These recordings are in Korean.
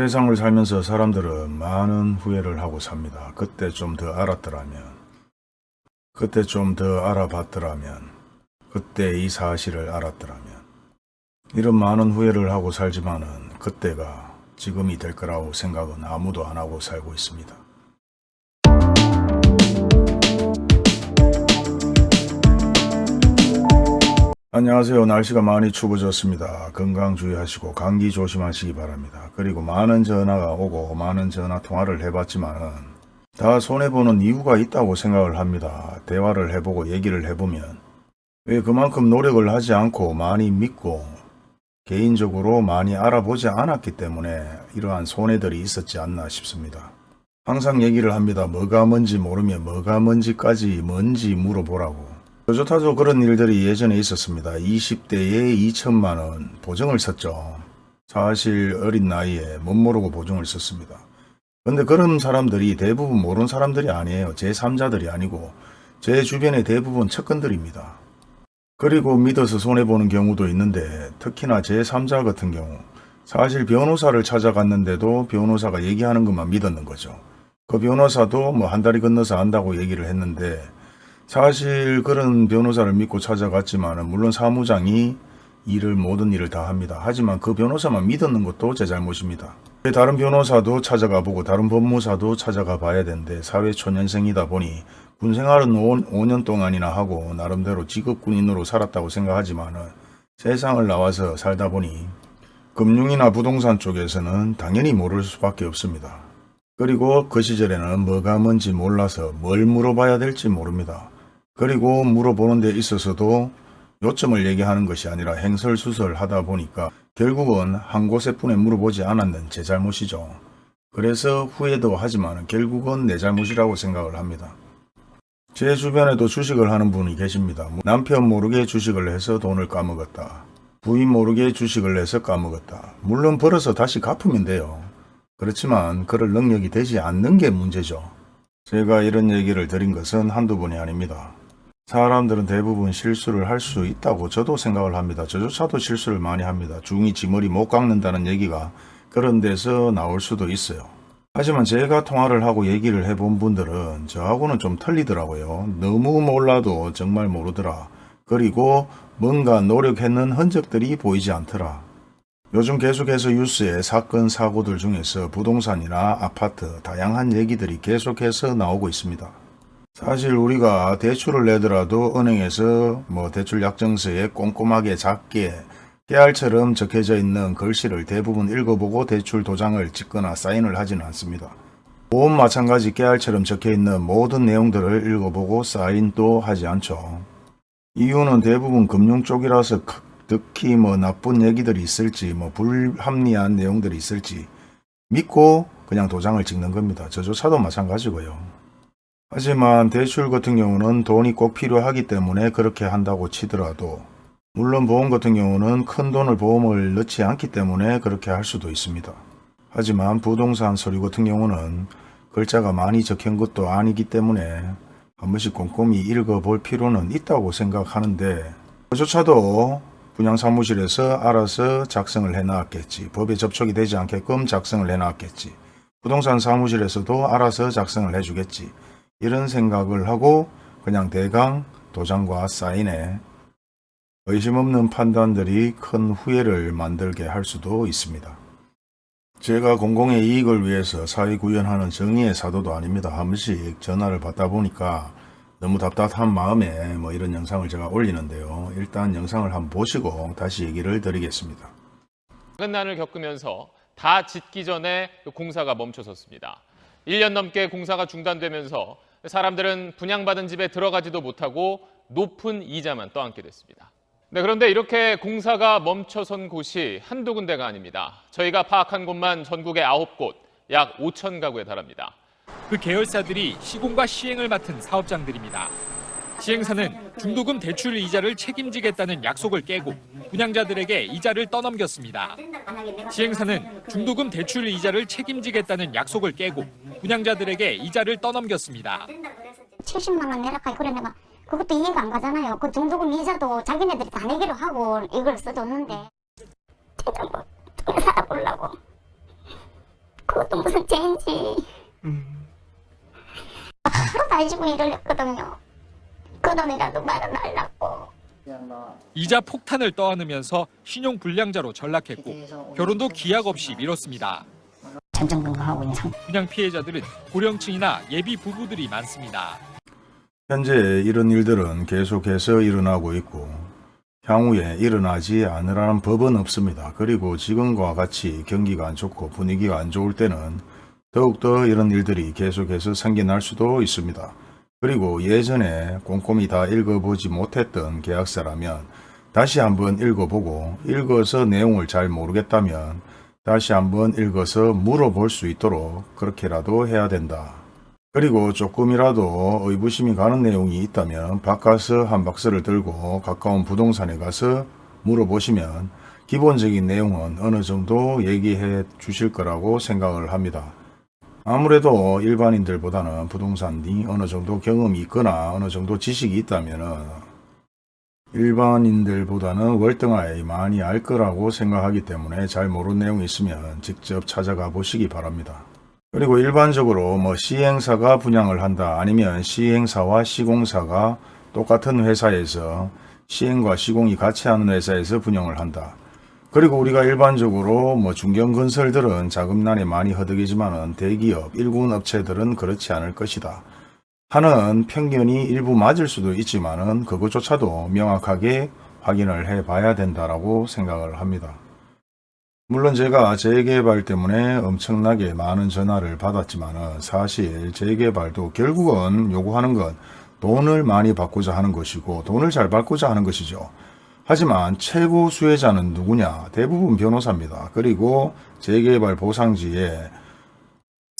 세상을 살면서 사람들은 많은 후회를 하고 삽니다. 그때 좀 더 알았더라면, 그때 좀 더 알아봤더라면, 그때 이 사실을 알았더라면, 이런 많은 후회를 하고 살지만은 그때가 지금이 될 거라고 생각은 아무도 안 하고 살고 있습니다. 안녕하세요. 날씨가 많이 추워졌습니다. 건강 주의하시고 감기 조심하시기 바랍니다. 그리고 많은 전화가 오고 많은 전화 통화를 해봤지만은 다 손해보는 이유가 있다고 생각을 합니다. 대화를 해보고 얘기를 해보면 왜 그만큼 노력을 하지 않고 많이 믿고 개인적으로 많이 알아보지 않았기 때문에 이러한 손해들이 있었지 않나 싶습니다. 항상 얘기를 합니다. 뭐가 뭔지 모르면 뭐가 뭔지까지 뭔지 물어보라고. 토요타도 그런 일들이 예전에 있었습니다. 20대에 2천만원 보증을 썼죠. 사실 어린 나이에 못 모르고 보증을 썼습니다. 근데 그런 사람들이 대부분 모르는 사람들이 아니에요. 제3자들이 아니고 제 주변의 대부분 측근들입니다. 그리고 믿어서 손해보는 경우도 있는데 특히나 제3자 같은 경우 사실 변호사를 찾아갔는데도 변호사가 얘기하는 것만 믿었는 거죠. 그 변호사도 뭐 한 달이 건너서 안다고 얘기를 했는데 사실 그런 변호사를 믿고 찾아갔지만 물론 사무장이 일을 모든 일을 다 합니다. 하지만 그 변호사만 믿었는 것도 제 잘못입니다. 다른 변호사도 찾아가 보고 다른 법무사도 찾아가 봐야 되는데 사회초년생이다 보니 군생활은 5, 년 동안이나 하고 나름대로 직업군인으로 살았다고 생각하지만 세상을 나와서 살다 보니 금융이나 부동산 쪽에서는 당연히 모를 수밖에 없습니다. 그리고 그 시절에는 뭐가 뭔지 몰라서 뭘 물어봐야 될지 모릅니다. 그리고 물어보는 데 있어서도 요점을 얘기하는 것이 아니라 행설수설 하다 보니까 결국은 한 곳에 뿐에 물어보지 않았는 제 잘못이죠. 그래서 후회도 하지만 결국은 내 잘못이라고 생각을 합니다. 제 주변에도 주식을 하는 분이 계십니다. 남편 모르게 주식을 해서 돈을 까먹었다. 부인 모르게 주식을 해서 까먹었다. 물론 벌어서 다시 갚으면 돼요. 그렇지만 그럴 능력이 되지 않는 게 문제죠. 제가 이런 얘기를 드린 것은 한두 번이 아닙니다. 사람들은 대부분 실수를 할 수 있다고 저도 생각을 합니다. 저조차도 실수를 많이 합니다. 중이 지머리 못 깎는다는 얘기가 그런 데서 나올 수도 있어요. 하지만 제가 통화를 하고 얘기를 해본 분들은 저하고는 좀 틀리더라고요. 너무 몰라도 정말 모르더라. 그리고 뭔가 노력했는 흔적들이 보이지 않더라. 요즘 계속해서 뉴스에 사건 사고들 중에서 부동산이나 아파트 다양한 얘기들이 계속해서 나오고 있습니다. 사실 우리가 대출을 내더라도 은행에서 뭐 대출 약정서에 꼼꼼하게 작게 깨알처럼 적혀져 있는 글씨를 대부분 읽어보고 대출 도장을 찍거나 사인을 하지는 않습니다. 보험 마찬가지 깨알처럼 적혀있는 모든 내용들을 읽어보고 사인도 하지 않죠. 이유는 대부분 금융 쪽이라서 특히 뭐 나쁜 얘기들이 있을지 뭐 불합리한 내용들이 있을지 믿고 그냥 도장을 찍는 겁니다. 저조차도 마찬가지고요. 하지만 대출 같은 경우는 돈이 꼭 필요하기 때문에 그렇게 한다고 치더라도 물론 보험 같은 경우는 큰 돈을 보험을 넣지 않기 때문에 그렇게 할 수도 있습니다. 하지만 부동산 서류 같은 경우는 글자가 많이 적힌 것도 아니기 때문에 한 번씩 꼼꼼히 읽어볼 필요는 있다고 생각하는데 그조차도 분양사무실에서 알아서 작성을 해놨겠지 법에 접촉이 되지 않게끔 작성을 해놨겠지 부동산 사무실에서도 알아서 작성을 해주겠지 이런 생각을 하고 그냥 대강 도장과 사인에 의심 없는 판단들이 큰 후회를 만들게 할 수도 있습니다. 제가 공공의 이익을 위해서 사회 구현하는 정의의 사도도 아닙니다. 한 번씩 전화를 받다 보니까 너무 답답한 마음에 뭐 이런 영상을 제가 올리는데요. 일단 영상을 한번 보시고 다시 얘기를 드리겠습니다. 난을 겪으면서 다 짓기 전에 공사가 멈춰섰습니다. 1년 넘게 공사가 중단되면서 사람들은 분양받은 집에 들어가지도 못하고 높은 이자만 떠안게 됐습니다. 네, 그런데 이렇게 공사가 멈춰선 곳이 한두 군데가 아닙니다. 저희가 파악한 곳만 전국의 아홉 곳, 약 5천 가구에 달합니다. 그 계열사들이 시공과 시행을 맡은 사업장들입니다. 시행사는 중도금 대출 이자를 책임지겠다는 약속을 깨고 분양자들에게 이자를 떠넘겼습니다. 시행사는 중도금 대출 이자를 책임지겠다는 약속을 깨고 분양자들에게 이자를 떠넘겼습니다. 70만 원 내라까지 그래 내가 그것도 이해가 안 가잖아요. 그 중도금 이자도 자기네들이 다 내기로 하고 이걸 써줬는데 일단 뭐 살아보려고 그것도 무슨 죄인지. 하루 다 해주고 일을 했거든요. 그 돈이라도 말아달라고. 이자 폭탄을 떠안으면서 신용 불량자로 전락했고 결혼도 기약 없이 미뤘습니다. 전전긍긍하고 있는 상태. 분양 피해자들은 고령층이나 예비 부부들이 많습니다. 현재 이런 일들은 계속해서 일어나고 있고 향후에 일어나지 않으라는 법은 없습니다. 그리고 지금과 같이 경기가 안 좋고 분위기가 안 좋을 때는 더욱더 이런 일들이 계속해서 생겨날 수도 있습니다. 그리고 예전에 꼼꼼히 다 읽어보지 못했던 계약서라면 다시 한번 읽어보고 읽어서 내용을 잘 모르겠다면 다시 한번 읽어서 물어볼 수 있도록 그렇게라도 해야 된다. 그리고 조금이라도 의구심이 가는 내용이 있다면 바꿔서 한 박스를 들고 가까운 부동산에 가서 물어보시면 기본적인 내용은 어느 정도 얘기해 주실 거라고 생각을 합니다. 아무래도 일반인들보다는 부동산 이 어느 정도 경험이 있거나 어느 정도 지식이 있다면 일반인들보다는 월등하게 많이 알 거라고 생각하기 때문에 잘 모르는 내용이 있으면 직접 찾아가 보시기 바랍니다. 그리고 일반적으로 뭐 시행사가 분양을 한다 아니면 시행사와 시공사가 똑같은 회사에서 시행과 시공이 같이 하는 회사에서 분양을 한다. 그리고 우리가 일반적으로 뭐 중견건설들은 자금난에 많이 허덕이지만은 대기업, 일군 업체들은 그렇지 않을 것이다. 하는 편견이 일부 맞을 수도 있지만은 그것조차도 명확하게 확인을 해 봐야 된다라고 생각을 합니다. 물론 제가 재개발 때문에 엄청나게 많은 전화를 받았지만은 사실 재개발도 결국은 요구하는 건 돈을 많이 받고자 하는 것이고 돈을 잘 받고자 하는 것이죠. 하지만 최고 수혜자는 누구냐? 대부분 변호사입니다. 그리고 재개발 보상지에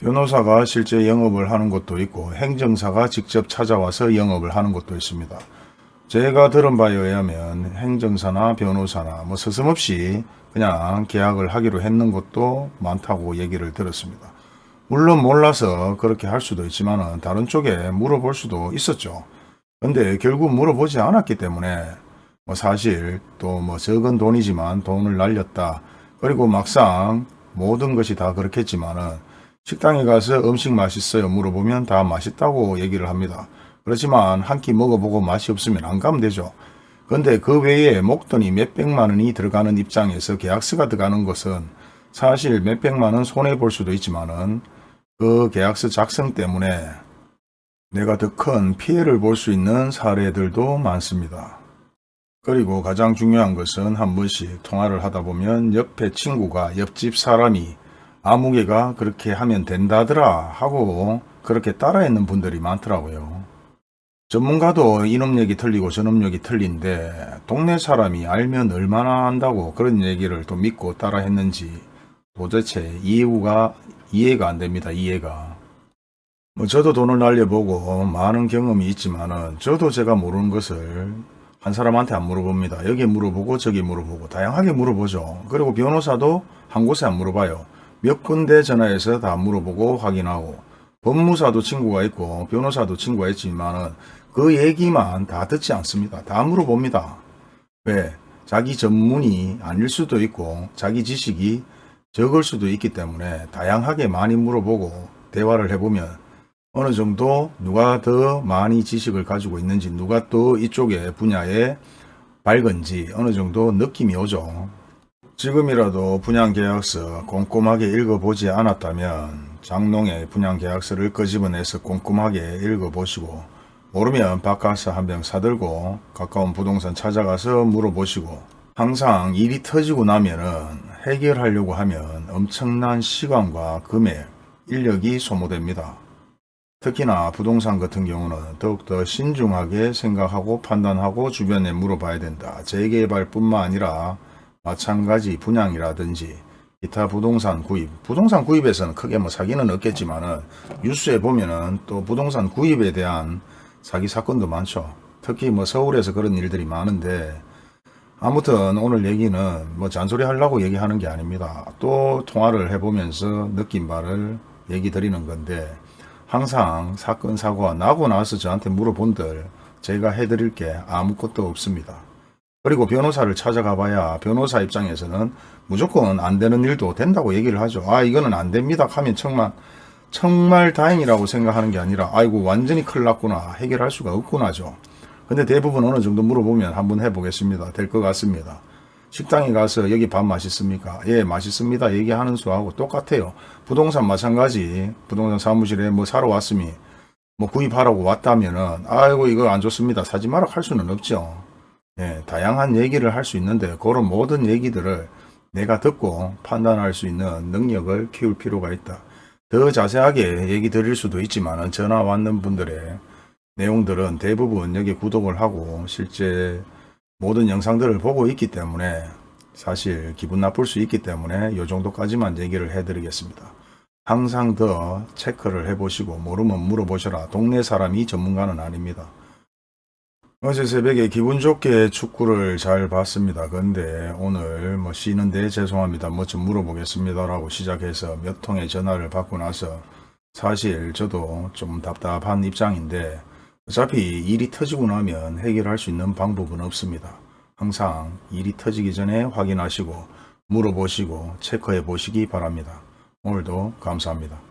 변호사가 실제 영업을 하는 것도 있고 행정사가 직접 찾아와서 영업을 하는 것도 있습니다. 제가 들은 바에 의하면 행정사나 변호사나 뭐 서슴없이 그냥 계약을 하기로 했는 것도 많다고 얘기를 들었습니다. 물론 몰라서 그렇게 할 수도 있지만 다른 쪽에 물어볼 수도 있었죠. 근데 결국 물어보지 않았기 때문에 뭐 사실 또 뭐 적은 돈이지만 돈을 날렸다. 그리고 막상 모든 것이 다 그렇겠지만은 식당에 가서 음식 맛있어요 물어보면 다 맛있다고 얘기를 합니다. 그렇지만 한 끼 먹어보고 맛이 없으면 안 가면 되죠. 근데 그 외에 목돈이 몇백만 원이 들어가는 입장에서 계약서가 들어가는 것은 사실 몇백만 원 손해볼 수도 있지만은 그 계약서 작성 때문에 내가 더 큰 피해를 볼 수 있는 사례들도 많습니다. 그리고 가장 중요한 것은 한 번씩 통화를 하다 보면 옆에 친구가 옆집 사람이 아무개가 그렇게 하면 된다더라 하고 그렇게 따라했는 분들이 많더라고요. 전문가도 이놈 얘기 틀리고 저놈 얘기 틀린데 동네 사람이 알면 얼마나 안다고 그런 얘기를 또 믿고 따라했는지 도대체 이해가 이해가 안 됩니다. 이해가. 뭐 저도 돈을 날려보고 많은 경험이 있지만 은 저도 제가 모르는 것을 한 사람한테 안 물어봅니다. 여기 물어보고 저기 물어보고 다양하게 물어보죠. 그리고 변호사도 한 곳에 안 물어봐요. 몇 군데 전화해서 다 물어보고 확인하고 법무사도 친구가 있고 변호사도 친구가 있지만 은 그 얘기만 다 듣지 않습니다. 다 물어봅니다. 왜? 자기 전문이 아닐 수도 있고 자기 지식이 적을 수도 있기 때문에 다양하게 많이 물어보고 대화를 해보면 어느 정도 누가 더 많이 지식을 가지고 있는지 누가 또 이쪽에 분야에 밝은지 어느 정도 느낌이 오죠. 지금이라도 분양계약서 꼼꼼하게 읽어보지 않았다면 장롱에 분양계약서를 끄집어내서 꼼꼼하게 읽어보시고 모르면 바카스 한병 사들고 가까운 부동산 찾아가서 물어보시고 항상 일이 터지고 나면은 해결하려고 하면 엄청난 시간과 금액, 인력이 소모됩니다. 특히나 부동산 같은 경우는 더욱더 신중하게 생각하고 판단하고 주변에 물어봐야 된다. 재개발뿐만 아니라 마찬가지 분양이라든지 기타 부동산 구입, 부동산 구입에서는 크게 뭐 사기는 없겠지만 은 뉴스에 보면은 또 부동산 구입에 대한 사기 사건도 많죠. 특히 뭐 서울에서 그런 일들이 많은데 아무튼 오늘 얘기는 뭐 잔소리 하려고 얘기하는 게 아닙니다. 또 통화를 해보면서 느낀 바를 얘기 드리는 건데 항상 사건 사고가 나고 나서 저한테 물어본들 제가 해드릴 게 아무것도 없습니다. 그리고 변호사를 찾아가 봐야 변호사 입장에서는 무조건 안 되는 일도 된다고 얘기를 하죠. 아 이거는 안 됩니다 하면 정말 정말 다행이라고 생각하는 게 아니라 아이고 완전히 큰일 났구나 해결할 수가 없구나죠. 근데 대부분 어느 정도 물어보면 한번 해보겠습니다. 될 것 같습니다. 식당에 가서 여기 밥 맛있습니까? 예 맛있습니다 얘기하는 수하고 똑같아요. 부동산 마찬가지 부동산 사무실에 뭐 사러 왔으니 뭐 구입하라고 왔다면은 아이고 이거 안 좋습니다 사지 마라 할 수는 없죠. 예, 다양한 얘기를 할 수 있는데 그런 모든 얘기들을 내가 듣고 판단할 수 있는 능력을 키울 필요가 있다. 더 자세하게 얘기 드릴 수도 있지만 전화 왔는 분들의 내용들은 대부분 여기 구독을 하고 실제 모든 영상들을 보고 있기 때문에 사실 기분 나쁠 수 있기 때문에 이 정도까지만 얘기를 해드리겠습니다. 항상 더 체크를 해보시고 모르면 물어보셔라. 동네 사람이 전문가는 아닙니다. 어제 새벽에 기분 좋게 축구를 잘 봤습니다. 근데 오늘 뭐 쉬는데 죄송합니다. 뭐 좀 물어보겠습니다. 라고 시작해서 몇 통의 전화를 받고 나서 사실 저도 좀 답답한 입장인데 어차피 일이 터지고 나면 해결할 수 있는 방법은 없습니다. 항상 일이 터지기 전에 확인하시고 물어보시고 체크해 보시기 바랍니다. 오늘도 감사합니다.